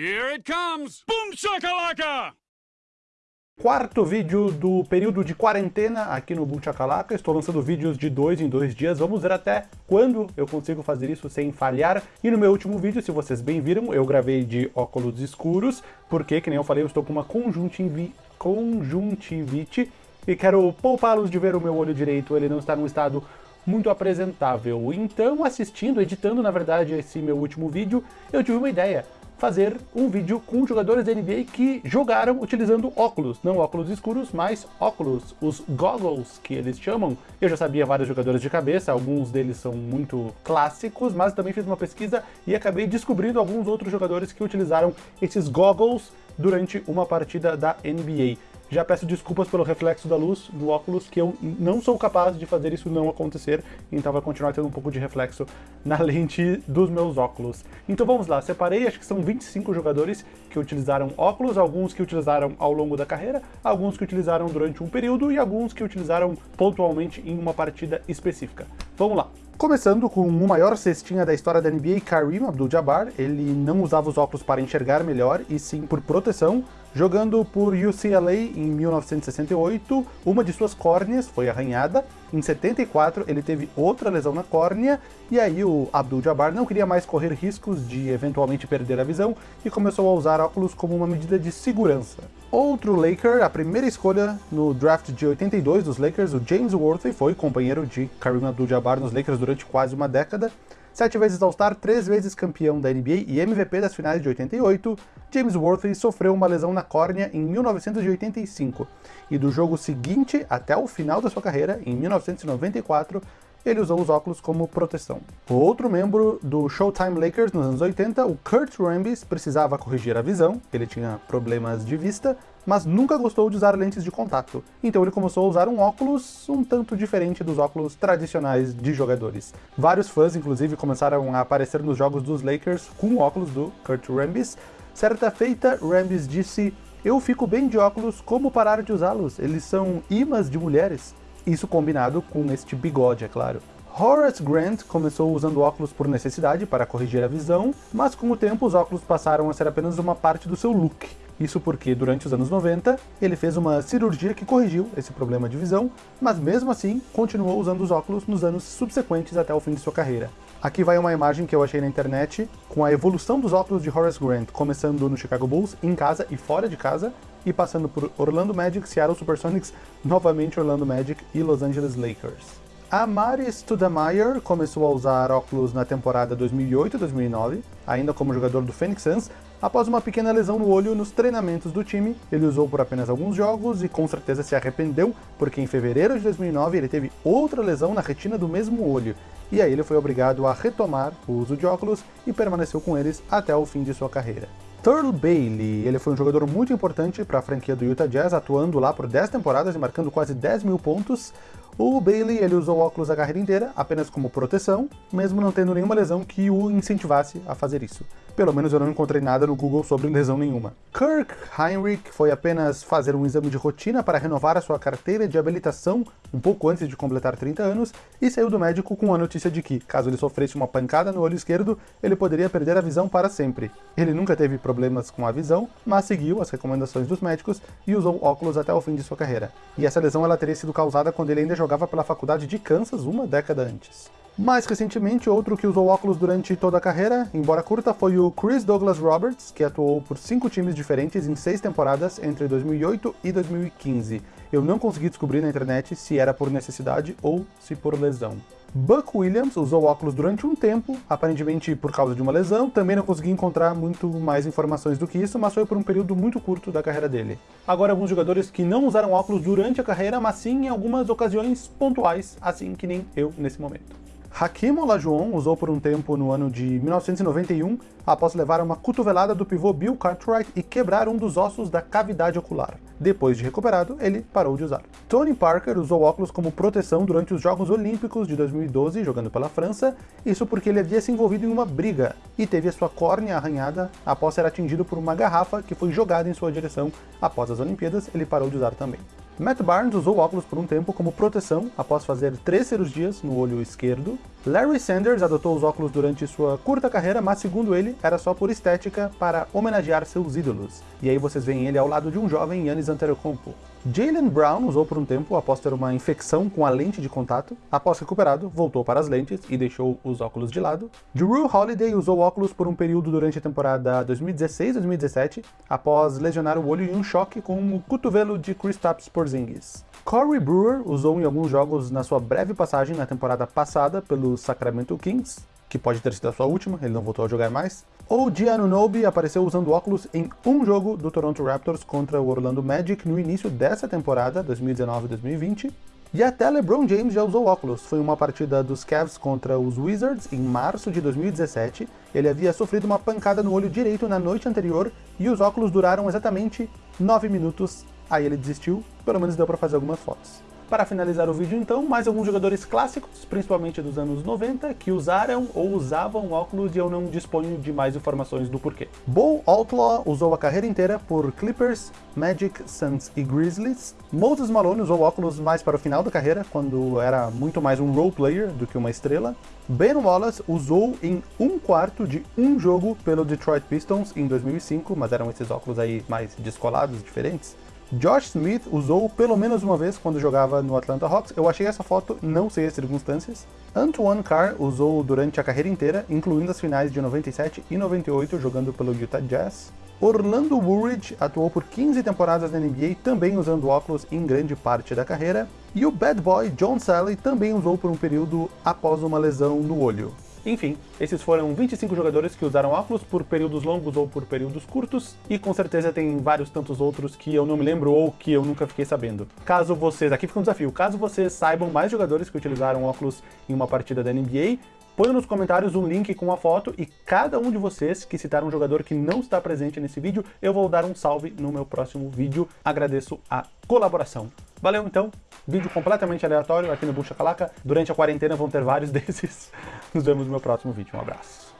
Here it comes! Boom shakalaka! Quarto vídeo do período de quarentena aqui no Chacalaca. Estou lançando vídeos de dois em dois dias. Vamos ver até quando eu consigo fazer isso sem falhar. E no meu último vídeo, se vocês bem viram, eu gravei de óculos escuros, porque, que nem eu falei, eu estou com uma conjuntivi... conjuntivite e quero poupá-los de ver o meu olho direito. Ele não está num estado muito apresentável. Então, assistindo, editando, na verdade, esse meu último vídeo, eu tive uma ideia fazer um vídeo com jogadores da NBA que jogaram utilizando óculos, não óculos escuros, mas óculos, os goggles que eles chamam. Eu já sabia vários jogadores de cabeça, alguns deles são muito clássicos, mas também fiz uma pesquisa e acabei descobrindo alguns outros jogadores que utilizaram esses goggles durante uma partida da NBA. Já peço desculpas pelo reflexo da luz no óculos, que eu não sou capaz de fazer isso não acontecer, então vai continuar tendo um pouco de reflexo na lente dos meus óculos. Então vamos lá, separei, acho que são 25 jogadores que utilizaram óculos, alguns que utilizaram ao longo da carreira, alguns que utilizaram durante um período e alguns que utilizaram pontualmente em uma partida específica. Vamos lá! Começando com o maior cestinha da história da NBA, Kareem Abdul-Jabbar, ele não usava os óculos para enxergar melhor, e sim por proteção, Jogando por UCLA em 1968, uma de suas córneas foi arranhada. Em 74, ele teve outra lesão na córnea, e aí o Abdul-Jabbar não queria mais correr riscos de eventualmente perder a visão e começou a usar óculos como uma medida de segurança. Outro Laker, a primeira escolha no draft de 82 dos Lakers, o James Worthy, foi companheiro de Kareem Abdul-Jabbar nos Lakers durante quase uma década, Sete vezes All-Star, três vezes campeão da NBA e MVP das finais de 88, James Worthy sofreu uma lesão na córnea em 1985, e do jogo seguinte até o final da sua carreira, em 1994, ele usou os óculos como proteção. Outro membro do Showtime Lakers nos anos 80, o Kurt Rambis, precisava corrigir a visão, ele tinha problemas de vista, mas nunca gostou de usar lentes de contato, então ele começou a usar um óculos um tanto diferente dos óculos tradicionais de jogadores. Vários fãs, inclusive, começaram a aparecer nos jogos dos Lakers com óculos do Kurt Rambis. Certa feita, Rambis disse, eu fico bem de óculos, como parar de usá-los? Eles são imãs de mulheres. Isso combinado com este bigode, é claro. Horace Grant começou usando óculos por necessidade para corrigir a visão, mas com o tempo os óculos passaram a ser apenas uma parte do seu look. Isso porque, durante os anos 90, ele fez uma cirurgia que corrigiu esse problema de visão, mas mesmo assim, continuou usando os óculos nos anos subsequentes até o fim de sua carreira. Aqui vai uma imagem que eu achei na internet, com a evolução dos óculos de Horace Grant, começando no Chicago Bulls, em casa e fora de casa, e passando por Orlando Magic, Seattle Supersonics, novamente Orlando Magic e Los Angeles Lakers. A Mari Studemeyer começou a usar óculos na temporada 2008-2009, ainda como jogador do Phoenix Suns, Após uma pequena lesão no olho nos treinamentos do time, ele usou por apenas alguns jogos e com certeza se arrependeu, porque em fevereiro de 2009 ele teve outra lesão na retina do mesmo olho, e aí ele foi obrigado a retomar o uso de óculos e permaneceu com eles até o fim de sua carreira. Turl Bailey, ele foi um jogador muito importante para a franquia do Utah Jazz, atuando lá por 10 temporadas e marcando quase 10 mil pontos. O Bailey ele usou óculos a carreira inteira apenas como proteção, mesmo não tendo nenhuma lesão que o incentivasse a fazer isso. Pelo menos eu não encontrei nada no Google sobre lesão nenhuma. Kirk Heinrich foi apenas fazer um exame de rotina para renovar a sua carteira de habilitação um pouco antes de completar 30 anos e saiu do médico com a notícia de que, caso ele sofresse uma pancada no olho esquerdo, ele poderia perder a visão para sempre. Ele nunca teve problemas com a visão, mas seguiu as recomendações dos médicos e usou óculos até o fim de sua carreira. E essa lesão ela teria sido causada quando ele ainda jogava pela faculdade de Kansas uma década antes. Mais recentemente, outro que usou óculos durante toda a carreira, embora curta, foi o Chris Douglas Roberts, que atuou por cinco times diferentes em seis temporadas entre 2008 e 2015. Eu não consegui descobrir na internet se era por necessidade ou se por lesão. Buck Williams usou óculos durante um tempo, aparentemente por causa de uma lesão, também não consegui encontrar muito mais informações do que isso, mas foi por um período muito curto da carreira dele. Agora alguns jogadores que não usaram óculos durante a carreira, mas sim em algumas ocasiões pontuais, assim que nem eu nesse momento. Hakim Olajuwon usou por um tempo no ano de 1991, após levar uma cotovelada do pivô Bill Cartwright e quebrar um dos ossos da cavidade ocular. Depois de recuperado, ele parou de usar. Tony Parker usou óculos como proteção durante os Jogos Olímpicos de 2012, jogando pela França, isso porque ele havia se envolvido em uma briga e teve a sua córnea arranhada após ser atingido por uma garrafa que foi jogada em sua direção. Após as Olimpíadas, ele parou de usar também. Matt Barnes usou óculos por um tempo como proteção após fazer três cirurgias no olho esquerdo, Larry Sanders adotou os óculos durante sua curta carreira, mas segundo ele, era só por estética para homenagear seus ídolos. E aí vocês veem ele ao lado de um jovem Yannis Antetokounmpo. Jalen Brown usou por um tempo após ter uma infecção com a lente de contato. Após recuperado, voltou para as lentes e deixou os óculos de lado. Drew Holiday usou óculos por um período durante a temporada 2016-2017, após lesionar o olho em um choque com o cotovelo de Kristaps Porzingis. Corey Brewer usou em alguns jogos na sua breve passagem na temporada passada pelo Sacramento Kings, que pode ter sido a sua última, ele não voltou a jogar mais. Ou Giannunobi apareceu usando óculos em um jogo do Toronto Raptors contra o Orlando Magic no início dessa temporada, 2019-2020. E até LeBron James já usou óculos. Foi uma partida dos Cavs contra os Wizards em março de 2017. Ele havia sofrido uma pancada no olho direito na noite anterior e os óculos duraram exatamente 9 minutos. Aí ele desistiu, pelo menos deu para fazer algumas fotos. Para finalizar o vídeo então, mais alguns jogadores clássicos, principalmente dos anos 90, que usaram ou usavam óculos e eu não disponho de mais informações do porquê. Bo Outlaw usou a carreira inteira por Clippers, Magic, Suns e Grizzlies. Moses Malone usou óculos mais para o final da carreira, quando era muito mais um role player do que uma estrela. Ben Wallace usou em um quarto de um jogo pelo Detroit Pistons em 2005, mas eram esses óculos aí mais descolados, diferentes. Josh Smith usou pelo menos uma vez quando jogava no Atlanta Hawks. Eu achei essa foto, não sei as circunstâncias. Antoine Carr usou durante a carreira inteira, incluindo as finais de 97 e 98, jogando pelo Utah Jazz. Orlando Woolridge atuou por 15 temporadas na NBA, também usando óculos em grande parte da carreira. E o bad boy John Sally também usou por um período após uma lesão no olho. Enfim, esses foram 25 jogadores que usaram óculos por períodos longos ou por períodos curtos, e com certeza tem vários tantos outros que eu não me lembro ou que eu nunca fiquei sabendo. Caso vocês, aqui fica um desafio, caso vocês saibam mais jogadores que utilizaram óculos em uma partida da NBA, Põe nos comentários um link com a foto e cada um de vocês que citar um jogador que não está presente nesse vídeo, eu vou dar um salve no meu próximo vídeo. Agradeço a colaboração. Valeu então, vídeo completamente aleatório aqui no Bucha Calaca. Durante a quarentena vão ter vários desses. Nos vemos no meu próximo vídeo. Um abraço.